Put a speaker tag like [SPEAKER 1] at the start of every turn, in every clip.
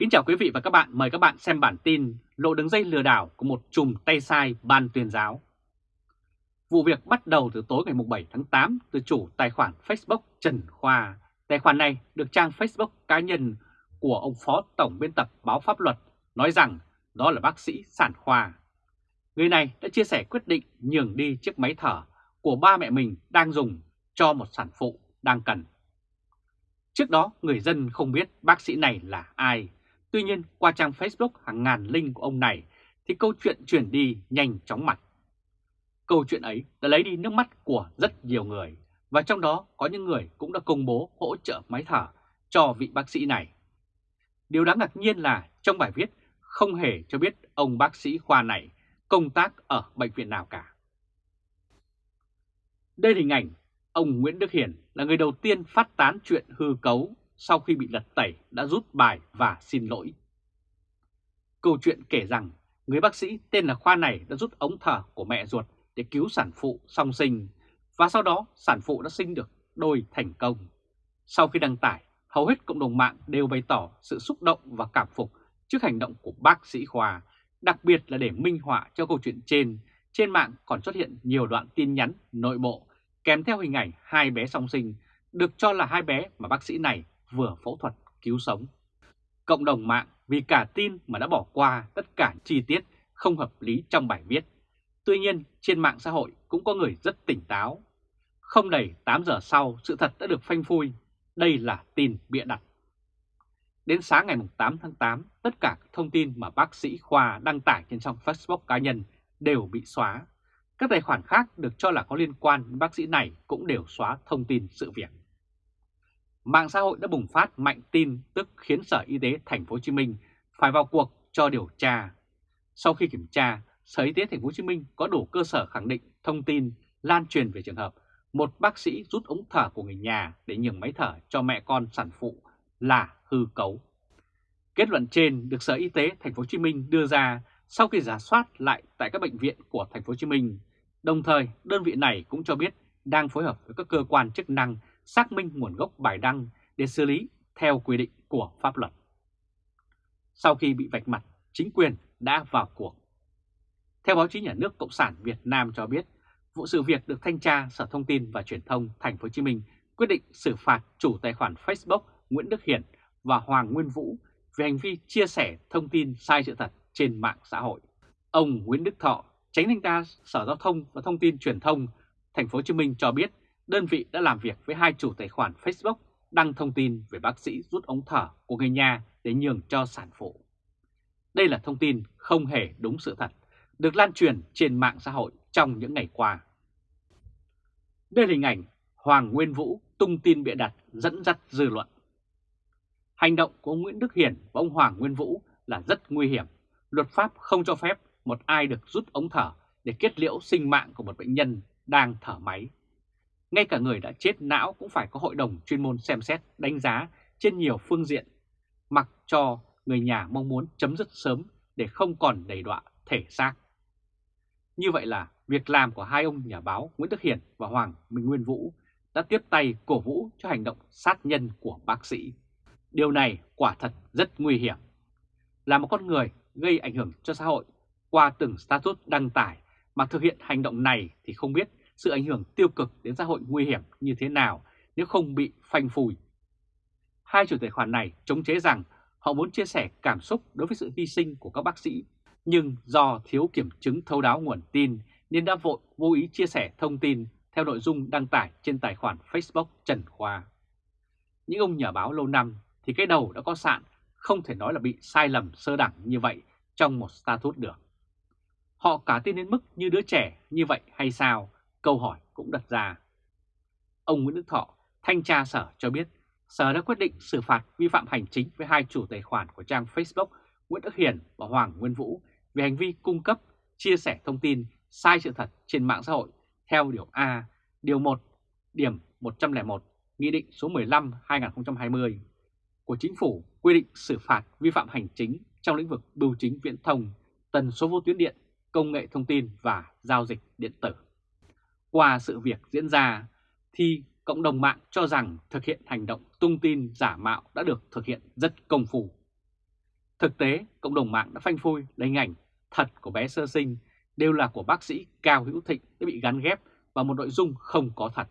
[SPEAKER 1] Kính chào quý vị và các bạn, mời các bạn xem bản tin lộ đường dây lừa đảo của một chùm tay sai ban tuyên giáo. Vụ việc bắt đầu từ tối ngày 7 tháng 8 từ chủ tài khoản Facebook Trần Khoa. Tài khoản này được trang Facebook cá nhân của ông Phó Tổng biên tập báo Pháp luật nói rằng đó là bác sĩ sản khoa. Người này đã chia sẻ quyết định nhường đi chiếc máy thở của ba mẹ mình đang dùng cho một sản phụ đang cần. Trước đó người dân không biết bác sĩ này là ai Tuy nhiên, qua trang Facebook hàng ngàn link của ông này, thì câu chuyện chuyển đi nhanh chóng mặt. Câu chuyện ấy đã lấy đi nước mắt của rất nhiều người, và trong đó có những người cũng đã công bố hỗ trợ máy thở cho vị bác sĩ này. Điều đáng ngạc nhiên là trong bài viết không hề cho biết ông bác sĩ khoa này công tác ở bệnh viện nào cả. Đây là hình ảnh ông Nguyễn Đức Hiển là người đầu tiên phát tán chuyện hư cấu sau khi bị lật tẩy đã rút bài và xin lỗi. Câu chuyện kể rằng người bác sĩ tên là Khoa này đã rút ống thở của mẹ ruột để cứu sản phụ song sinh và sau đó sản phụ đã sinh được đôi thành công. Sau khi đăng tải, hầu hết cộng đồng mạng đều bày tỏ sự xúc động và cảm phục trước hành động của bác sĩ Khoa, đặc biệt là để minh họa cho câu chuyện trên. Trên mạng còn xuất hiện nhiều đoạn tin nhắn nội bộ kèm theo hình ảnh hai bé song sinh, được cho là hai bé mà bác sĩ này vừa phẫu thuật cứu sống. Cộng đồng mạng vì cả tin mà đã bỏ qua tất cả chi tiết không hợp lý trong bài viết. Tuy nhiên, trên mạng xã hội cũng có người rất tỉnh táo. Không đầy 8 giờ sau, sự thật đã được phanh phui. Đây là tin bịa đặt. Đến sáng ngày 8 tháng 8, tất cả thông tin mà bác sĩ Khoa đăng tải trên trang Facebook cá nhân đều bị xóa. Các tài khoản khác được cho là có liên quan đến bác sĩ này cũng đều xóa thông tin sự việc mạng xã hội đã bùng phát mạnh tin tức khiến Sở Y tế Thành phố Hồ Chí Minh phải vào cuộc cho điều tra. Sau khi kiểm tra, Sở Y tế Thành phố Hồ Chí Minh có đủ cơ sở khẳng định thông tin lan truyền về trường hợp một bác sĩ rút ống thở của người nhà để nhường máy thở cho mẹ con sản phụ là hư cấu. Kết luận trên được Sở Y tế Thành phố Hồ Chí Minh đưa ra sau khi giả soát lại tại các bệnh viện của Thành phố Hồ Chí Minh. Đồng thời, đơn vị này cũng cho biết đang phối hợp với các cơ quan chức năng xác minh nguồn gốc bài đăng để xử lý theo quy định của pháp luật. Sau khi bị vạch mặt, chính quyền đã vào cuộc. Theo báo chí nhà nước Cộng sản Việt Nam cho biết, vụ sự việc được thanh tra Sở Thông tin và Truyền thông Thành phố Hồ Chí Minh quyết định xử phạt chủ tài khoản Facebook Nguyễn Đức Hiển và Hoàng Nguyên Vũ về hành vi chia sẻ thông tin sai sự thật trên mạng xã hội. Ông Nguyễn Đức Thọ, tránh thanh tra Sở Giao thông và Thông tin Truyền thông Thành phố Hồ Chí Minh cho biết đơn vị đã làm việc với hai chủ tài khoản Facebook đăng thông tin về bác sĩ rút ống thở của người nhà để nhường cho sản phụ. Đây là thông tin không hề đúng sự thật, được lan truyền trên mạng xã hội trong những ngày qua. Đây là hình ảnh Hoàng Nguyên Vũ tung tin bịa đặt dẫn dắt dư luận. Hành động của ông Nguyễn Đức Hiển và ông Hoàng Nguyên Vũ là rất nguy hiểm. Luật pháp không cho phép một ai được rút ống thở để kết liễu sinh mạng của một bệnh nhân đang thở máy. Ngay cả người đã chết não cũng phải có hội đồng chuyên môn xem xét, đánh giá trên nhiều phương diện, mặc cho người nhà mong muốn chấm dứt sớm để không còn đầy đọa thể xác. Như vậy là việc làm của hai ông nhà báo Nguyễn Đức Hiển và Hoàng Minh Nguyên Vũ đã tiếp tay cổ vũ cho hành động sát nhân của bác sĩ. Điều này quả thật rất nguy hiểm. Là một con người gây ảnh hưởng cho xã hội qua từng status đăng tải mà thực hiện hành động này thì không biết sự ảnh hưởng tiêu cực đến xã hội nguy hiểm như thế nào nếu không bị phanh phui. Hai chủ tài khoản này chống chế rằng họ muốn chia sẻ cảm xúc đối với sự hy sinh của các bác sĩ, nhưng do thiếu kiểm chứng thấu đáo nguồn tin nên đã vội vô ý chia sẻ thông tin theo nội dung đăng tải trên tài khoản Facebook Trần Khoa. Những ông nhà báo lâu năm thì cái đầu đã có sạn, không thể nói là bị sai lầm sơ đẳng như vậy trong một status được. Họ cả tin đến mức như đứa trẻ như vậy hay sao câu hỏi cũng đặt ra. Ông Nguyễn Đức Thọ, thanh tra sở cho biết, sở đã quyết định xử phạt vi phạm hành chính với hai chủ tài khoản của trang Facebook Nguyễn Đức Hiền và Hoàng Nguyên Vũ về hành vi cung cấp, chia sẻ thông tin sai sự thật trên mạng xã hội theo Điều A, Điều 1, Điểm 101, Nghị định số 15-2020 của Chính phủ quy định xử phạt vi phạm hành chính trong lĩnh vực bưu chính viễn thông, tần số vô tuyến điện, công nghệ thông tin và giao dịch điện tử. Qua sự việc diễn ra thì cộng đồng mạng cho rằng thực hiện hành động tung tin giả mạo đã được thực hiện rất công phu. Thực tế, cộng đồng mạng đã phanh phui lấy hình ảnh thật của bé sơ sinh đều là của bác sĩ Cao Hữu Thịnh đã bị gắn ghép vào một nội dung không có thật.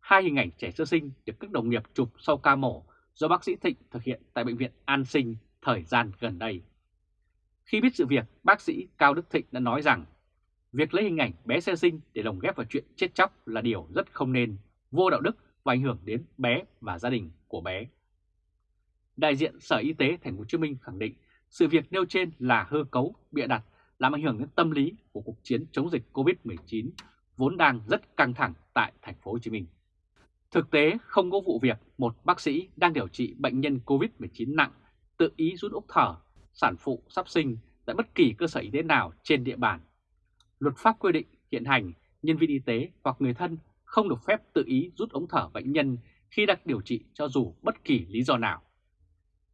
[SPEAKER 1] Hai hình ảnh trẻ sơ sinh được các đồng nghiệp chụp sau ca mổ do bác sĩ Thịnh thực hiện tại Bệnh viện An Sinh thời gian gần đây. Khi biết sự việc, bác sĩ Cao Đức Thịnh đã nói rằng việc lấy hình ảnh bé sơ sinh để lồng ghép vào chuyện chết chóc là điều rất không nên, vô đạo đức và ảnh hưởng đến bé và gia đình của bé. Đại diện Sở Y tế Thành phố Hồ Chí Minh khẳng định sự việc nêu trên là hư cấu, bịa đặt, làm ảnh hưởng đến tâm lý của cuộc chiến chống dịch COVID-19 vốn đang rất căng thẳng tại Thành phố Hồ Chí Minh. Thực tế không có vụ việc một bác sĩ đang điều trị bệnh nhân COVID-19 nặng tự ý rút ốc thở, sản phụ sắp sinh tại bất kỳ cơ sở y tế nào trên địa bàn. Luật pháp quy định hiện hành nhân viên y tế hoặc người thân không được phép tự ý rút ống thở bệnh nhân khi đang điều trị cho dù bất kỳ lý do nào.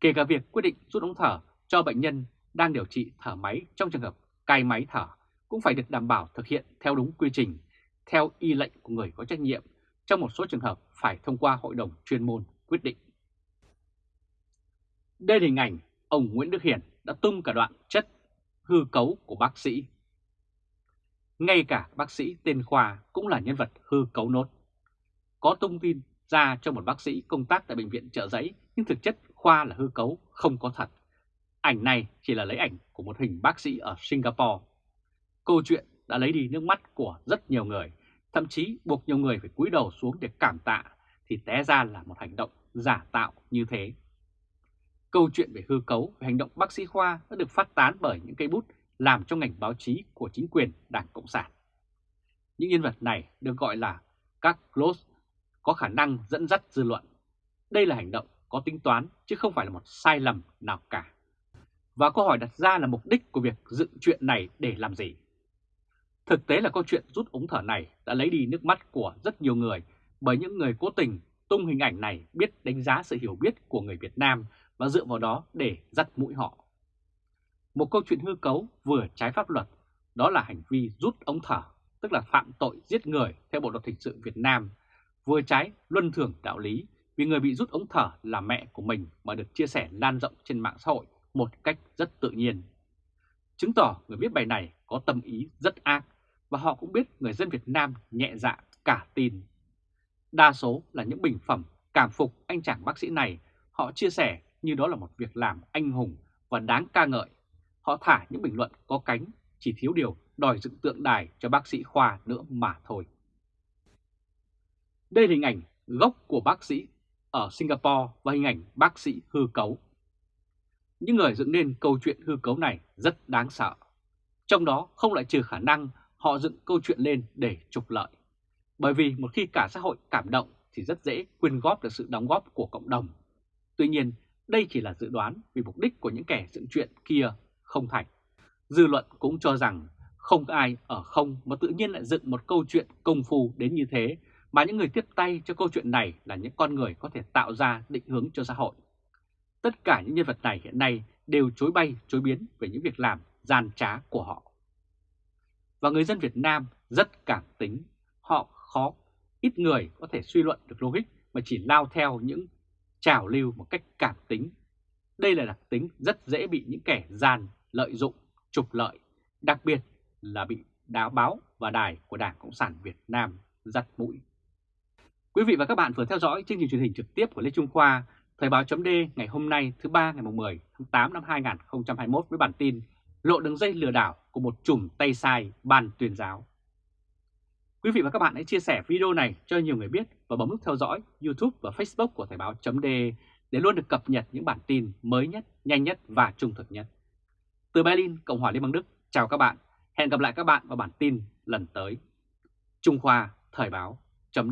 [SPEAKER 1] Kể cả việc quyết định rút ống thở cho bệnh nhân đang điều trị thở máy trong trường hợp cai máy thở cũng phải được đảm bảo thực hiện theo đúng quy trình, theo y lệnh của người có trách nhiệm, trong một số trường hợp phải thông qua hội đồng chuyên môn quyết định. Đây là hình ảnh ông Nguyễn Đức Hiển đã tung cả đoạn chất hư cấu của bác sĩ. Ngay cả bác sĩ tên Khoa cũng là nhân vật hư cấu nốt. Có thông tin ra cho một bác sĩ công tác tại bệnh viện trợ giấy nhưng thực chất Khoa là hư cấu, không có thật. Ảnh này chỉ là lấy ảnh của một hình bác sĩ ở Singapore. Câu chuyện đã lấy đi nước mắt của rất nhiều người, thậm chí buộc nhiều người phải cúi đầu xuống để cảm tạ thì té ra là một hành động giả tạo như thế. Câu chuyện về hư cấu về hành động bác sĩ Khoa đã được phát tán bởi những cây bút làm cho ngành báo chí của chính quyền Đảng Cộng sản. Những nhân vật này được gọi là các close có khả năng dẫn dắt dư luận. Đây là hành động có tính toán chứ không phải là một sai lầm nào cả. Và câu hỏi đặt ra là mục đích của việc dựng chuyện này để làm gì? Thực tế là câu chuyện rút ống thở này đã lấy đi nước mắt của rất nhiều người bởi những người cố tình tung hình ảnh này biết đánh giá sự hiểu biết của người Việt Nam và dựa vào đó để dắt mũi họ. Một câu chuyện hư cấu vừa trái pháp luật, đó là hành vi rút ống thở, tức là phạm tội giết người theo Bộ Luật Hình sự Việt Nam, vừa trái luân thường đạo lý vì người bị rút ống thở là mẹ của mình mà được chia sẻ lan rộng trên mạng xã hội một cách rất tự nhiên. Chứng tỏ người viết bài này có tâm ý rất ác và họ cũng biết người dân Việt Nam nhẹ dạ cả tin. Đa số là những bình phẩm cảm phục anh chàng bác sĩ này, họ chia sẻ như đó là một việc làm anh hùng và đáng ca ngợi. Họ thả những bình luận có cánh, chỉ thiếu điều đòi dựng tượng đài cho bác sĩ Khoa nữa mà thôi. Đây là hình ảnh gốc của bác sĩ ở Singapore và hình ảnh bác sĩ hư cấu. Những người dựng nên câu chuyện hư cấu này rất đáng sợ. Trong đó không lại trừ khả năng họ dựng câu chuyện lên để trục lợi. Bởi vì một khi cả xã hội cảm động thì rất dễ quyên góp được sự đóng góp của cộng đồng. Tuy nhiên, đây chỉ là dự đoán vì mục đích của những kẻ dựng chuyện kia không thành. Dư luận cũng cho rằng không có ai ở không mà tự nhiên lại dựng một câu chuyện công phu đến như thế mà những người tiếp tay cho câu chuyện này là những con người có thể tạo ra định hướng cho xã hội. Tất cả những nhân vật này hiện nay đều chối bay, chối biến về những việc làm gian trá của họ. Và người dân Việt Nam rất cảm tính, họ khó, ít người có thể suy luận được logic mà chỉ lao theo những trào lưu một cách cảm tính. Đây là đặc tính rất dễ bị những kẻ gian lợi dụng, trục lợi, đặc biệt là bị đáo báo và đài của Đảng Cộng sản Việt Nam giặt mũi. Quý vị và các bạn vừa theo dõi chương trình truyền hình trực tiếp của Lê Trung Khoa, Thời báo chấm ngày hôm nay thứ ba ngày 10 tháng 8 năm 2021 với bản tin Lộ đường dây lừa đảo của một chùm tay sai ban tuyên giáo. Quý vị và các bạn hãy chia sẻ video này cho nhiều người biết và bấm nút theo dõi YouTube và Facebook của Thời báo chấm để để luôn được cập nhật những bản tin mới nhất, nhanh nhất và trung thực nhất. Từ Berlin, Cộng hòa Liên bang Đức, chào các bạn. Hẹn gặp lại các bạn vào bản tin lần tới. Trung Khoa Thời báo chấm